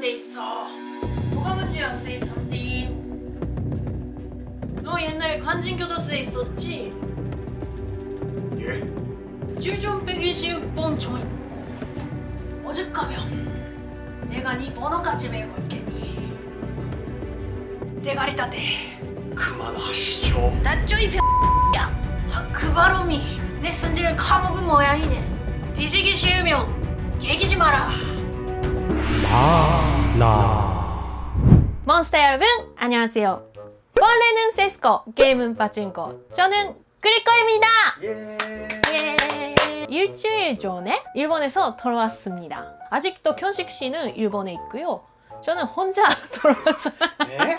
돼 있어. 뭐가 문제야, 세이삼디? 너 옛날에 관진교도소에 있었지? 예? 빼기 쉬운 번총 있고 어젯가면 내가 네 번호까지 메고 있겠니? 대가리 따대. 그만하시죠 나쪼이 병야. 아, 그 발음이 내 성질을 까먹은 모양이네. 뒤지기 싫으면 얘기지 마라. 나. 몬스터 여러분 안녕하세요. 원래는 세스코 게임은 빠진코 저는 그리코입니다. 예. 예. 일주일 전에 일본에서 돌아왔습니다. 아직도 견식 씨는 일본에 있고요. 저는 혼자 돌아왔어요. 예?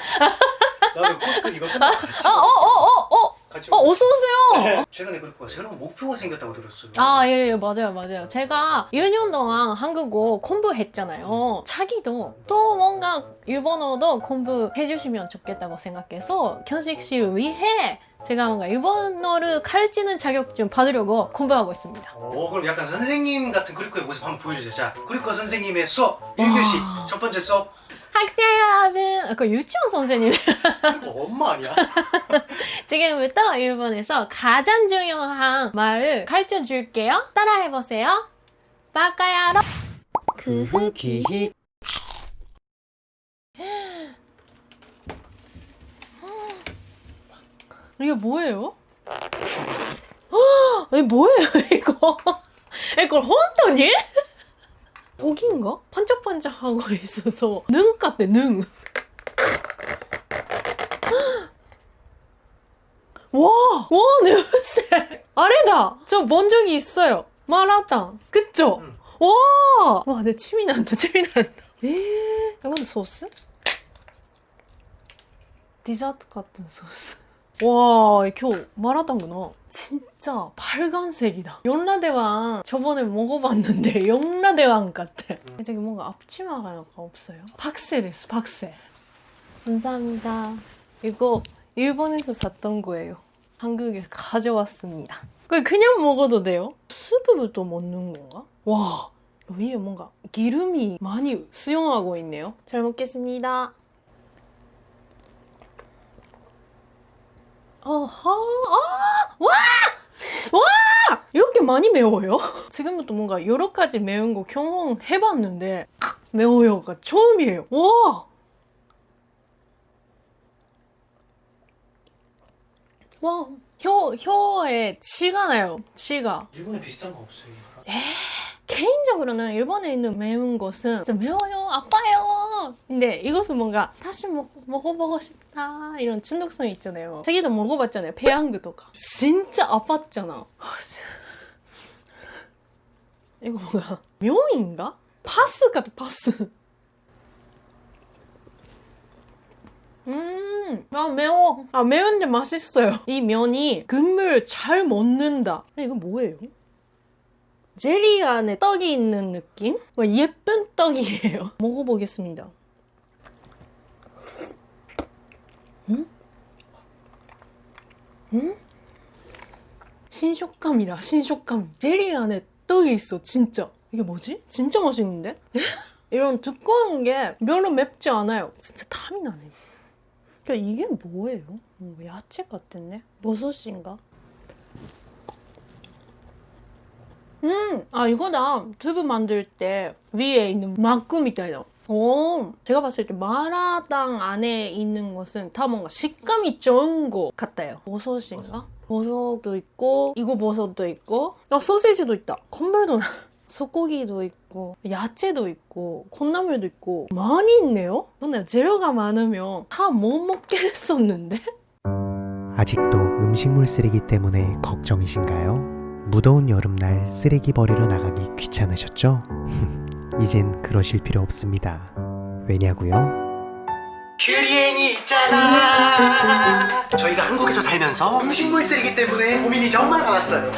나는 그 이거 끝나고 같이 어어어어어 같이 어, 어서 오세요 네. 최근에 그렇고 새로운 목표가 생겼다고 들었어요 아, 예, 예, 맞아요, 맞아요. 제가 1년 동안 한국어 공부했잖아요. 자기도 또 뭔가 일본어도 공부해 주시면 좋겠다고 생각해서 견식 씨를 위해 제가 뭔가 일본어를 가르치는 자격증 받으려고 공부하고 있습니다. 오 그럼 약간 선생님 같은 그리코의 모습 한번 보여주세요 자 그리코 선생님의 수업 1교시 와. 첫 번째 수업 학생 여러분, 아, 그 유치원 선생님. 엄마 아니야? 지금부터 일본에서 가장 중요한 말을 가르쳐 줄게요. 따라해보세요. 바카야로. 그 기히 이게 뭐예요? 이 뭐예요 이거? 이걸 혼돈이? 고기인가? 반짝반짝하고 있어서 능 같대 능. 와, 와 냄새. 아래다. 저 본 적이 있어요. 마라탕. 그쵸? 응. 와, 와, 내 침이 난다, 침이 난다. 에, 이건 소스? 디저트 같은 소스. 와, 이거 마라탕구나. 진짜 빨간색이다. 연라대왕 저번에 먹어봤는데 연라대왕 같아. 저기 뭔가 앞치마가 약간 없어요. 박새 됐어, 박새. 감사합니다. 이거 일본에서 샀던 거예요. 한국에 가져왔습니다. 그걸 그냥 먹어도 돼요? 스프부터 먹는 건가? 와, 위에 뭔가 기름이 많이 수용하고 있네요. 잘 먹겠습니다. 어허, 아, 와! 와! 이렇게 많이 매워요? 지금부터 뭔가 여러 가지 매운 거 경험해봤는데 매워요가 처음이에요. 와! 와, 혀, 혀에 치가 나요. 치가. 일본에 비슷한 거 없어요 개인적으로는 일본에 있는 매운 것은 진짜 매워요, 아파요. 근데 이것은 뭔가 다시 먹, 먹어보고 싶다 이런 중독성이 있잖아요. 자기도 먹어봤잖아요, 배양구도가. 진짜 아팠잖아. 이거 뭐야? 묘인가? 파스 같아, 파스. 음, 아 매워. 아 매운데 맛있어요. 이 면이 국물 잘 먹는다. 이거 뭐예요? 제리 안에 떡이 있는 느낌? 와, 예쁜 떡이에요. 먹어보겠습니다. 음? 음? 신식감이다, 신식감. 제리 안에 떡이 있어, 진짜. 이게 뭐지? 진짜 맛있는데? 이런 두꺼운 게 별로 맵지 않아요. 진짜 탐이 나네. 그러니까 이게 뭐예요? 뭐 야채 같은데? 버섯인가? 음, 아 이거다. 두부 만들 때 위에 있는 막구 미타이다. 오, 제가 봤을 때 마라탕 안에 있는 것은 다 뭔가 식감이 좋은 것 같아요. 버섯인가? 버섯도 있고 이거 버섯도 있고 아 소시지도 있다. 콘물도 나. 소고기도 있고 야채도 있고 콩나물도 있고 많이 있네요. 근데 재료가 많으면 다 못 먹겠었는데? 아직도 음식물 쓰레기 때문에 걱정이신가요? 무더운 여름날 쓰레기 버리러 나가기 귀찮으셨죠? 이젠 그러실 필요 없습니다. 왜냐고요? 큐리엔이 있잖아 저희가 한국에서 살면서 음식물 쓰레기 때문에 고민이 정말 많았어요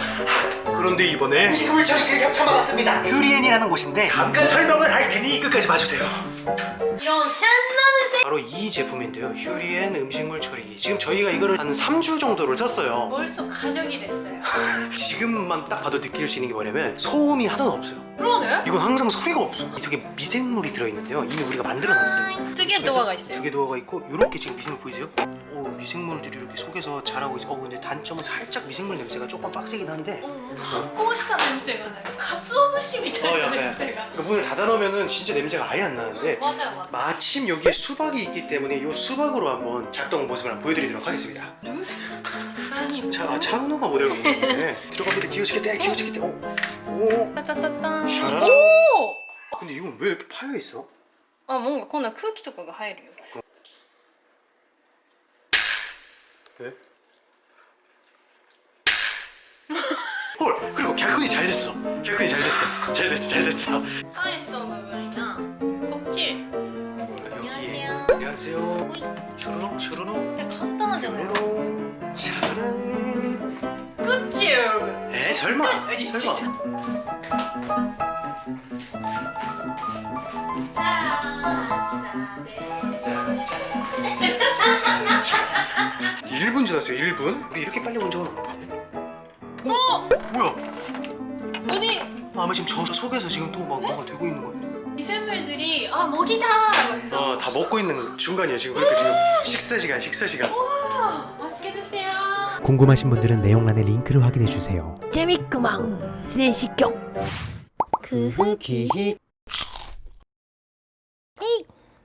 그런데 이번에 음식물 처리기를 협찬받았습니다 큐리엔이라는 곳인데 잠깐 설명을 할 테니 끝까지 봐주세요 이런 샨나는 바로 이 제품인데요. 휴리엔 음식물 처리. 지금 저희가 이거를 한 3주 정도를 썼어요. 벌써 가정이 됐어요. 지금만 딱 봐도 느낄 수 있는 게 뭐냐면 소음이 하나도 없어요. 그러네? 이건 항상 소리가 없어. 이 속에 미생물이 들어있는데요. 이미 우리가 만들어놨어요. 음, 두개 도화가 있어요. 두 개 도화가 있고 이렇게 지금 미생물 보이세요? 오 미생물들이 이렇게 속에서 자라고 있어. 어, 근데 단점은 살짝 미생물 냄새가 조금 빡세긴 한데. 어, 닭고시다 냄새가 나요. 가츠오부시 밑에 어, 냄새가. 그 문을 닫아놓으면 진짜 냄새가 아예 안 나는데 음, 맞아요 맞아요. 마침 여기에 수박 이 있기 때문에 이 수박으로 한번 작동 모습을 한번 보여드리도록 하겠습니다. 냄새. 아니. 자, 아, 차은호가 모델로 보이네. 들어가면 기어지겠대, 기어지겠대. 어, 오, 따따따따. 샤라라. お 근데 이건 왜 이렇게 파여 있어? あ、もうこんな空気とかが入るよ。 왜? 헐, 그리고 갸근이 잘 됐어. 갸근이 잘 됐어. 잘 됐어, 잘 됐어. サイト部分な。 안녕하세요. 슈루룩 슈루룩 간단하지 않아요? 짜란 끝이 여러분. 에 설마. 아니 설마. 진짜. 짠 1분 지났어요 1분? 우리 이렇게 빨리 본 적은 없는데. 어? 어? 뭐야? 아니. 아마 지금 저 속에서 지금 또 막 뭐가 되고 있는 거야 미생물들이 아 먹이다. 해서 어, 다 먹고 있는 중간이야 지금. 그러니까 지금 식사 시간, 식사 시간. 아, 맛있게 드세요. 궁금하신 분들은 내용란의 링크를 확인해 주세요. 재밌구만. 진행시켜. 그 기히.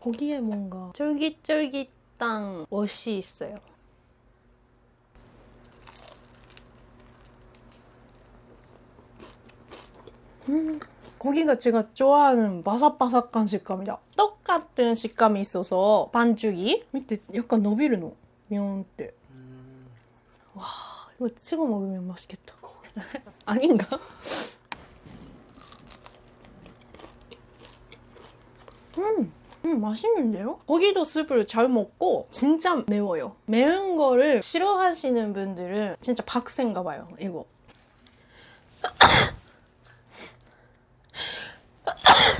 거기에 뭔가 쫄깃쫄깃한 멋이 있어요. 음, 고기가 제가 좋아하는 바삭바삭한 식감이다 똑같은 식감이 있어서 반죽이 밑에 약간 너비르노? 면때 음. 와 이거 찍어 먹으면 맛있겠다 아닌가? 음, 음 맛있는데요? 고기도 스프를 잘 먹고 진짜 매워요 매운 거를 싫어하시는 분들은 진짜 박센가 봐요 이거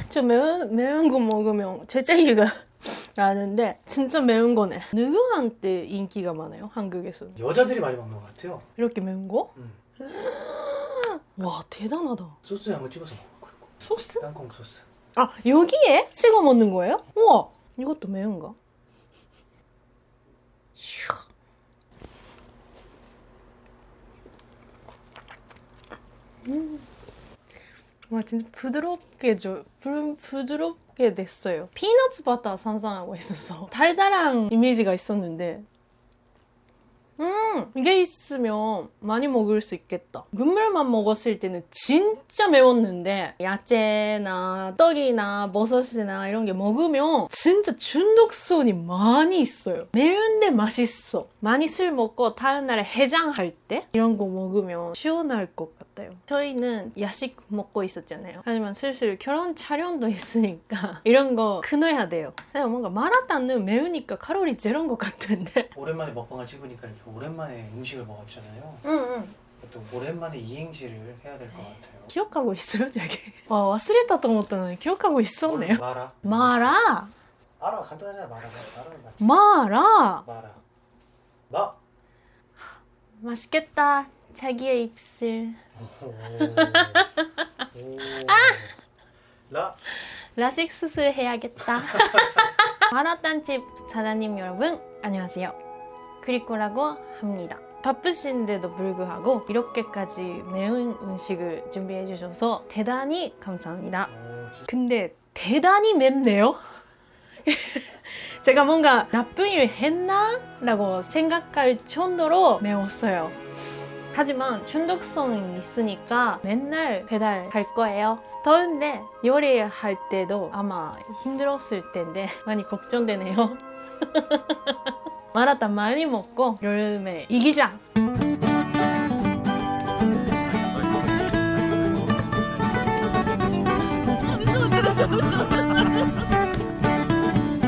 저 매운, 매운 거 먹으면 재채기가 나는데 진짜 매운 거네. 누구한테 인기가 많아요, 한국에서는? 여자들이 많이 먹는 것 같아요. 이렇게 매운 거? 음. 와, 대단하다. 소스에 한번 찍어서 먹어. 그리고 소스? 땅콩 소스. 아, 여기에 찍어 먹는 거예요? 우와, 이것도 매운가? 슈. 음. 와, 진짜 부드럽게 줘. 부, 부드럽게 됐어요. 피너츠 바타 산산하고 있어서. 달달한 이미지가 있었는데. 음 이게 있으면 많이 먹을 수 있겠다. 국물만 먹었을 때는 진짜 매웠는데 야채나 떡이나 버섯이나 이런 게 먹으면 진짜 중독성이 많이 있어요. 매운데 맛있어. 많이 술 먹고 다음날에 해장할 때 이런 거 먹으면 시원할 것 같아 같아요. 저희는 야식 먹고 있었잖아요. 하지만 슬슬 결혼 촬영도 있으니까 이런 거 끊어야 돼요. 그냥 뭔가 마라탕은 매우니까 칼로리 제로인 것 같은데. 오랜만에 먹방을 찍으니까 이렇게 오랜만에 음식을 먹었잖아요. 응응. 음, 음. 또 오랜만에 이행시를 해야 될 것 같아요. 기억하고 있어요 저게? 와 왔으리다 또 먹었다는 기억하고 있었네요. 마라? 마라? 마라 간단하잖아 마라 마라 마라? 마라. 마. 맛있겠다. 자기의 입술. 아! 라. 라식 수술 해야겠다. 마라탕집 사장님 여러분, 안녕하세요. 크리코라고 합니다. 바쁘신데도 불구하고 이렇게까지 매운 음식을 준비해 주셔서 대단히 감사합니다. 근데 대단히 맵네요. 제가 뭔가 나쁜 일 했나? 라고 생각할 정도로 매웠어요. 하지만 중독성이 있으니까 맨날 배달할 거예요. 더운데 요리할 때도 아마 힘들었을 텐데 많이 걱정되네요. 마라탕 많이 먹고 여름에 이기자!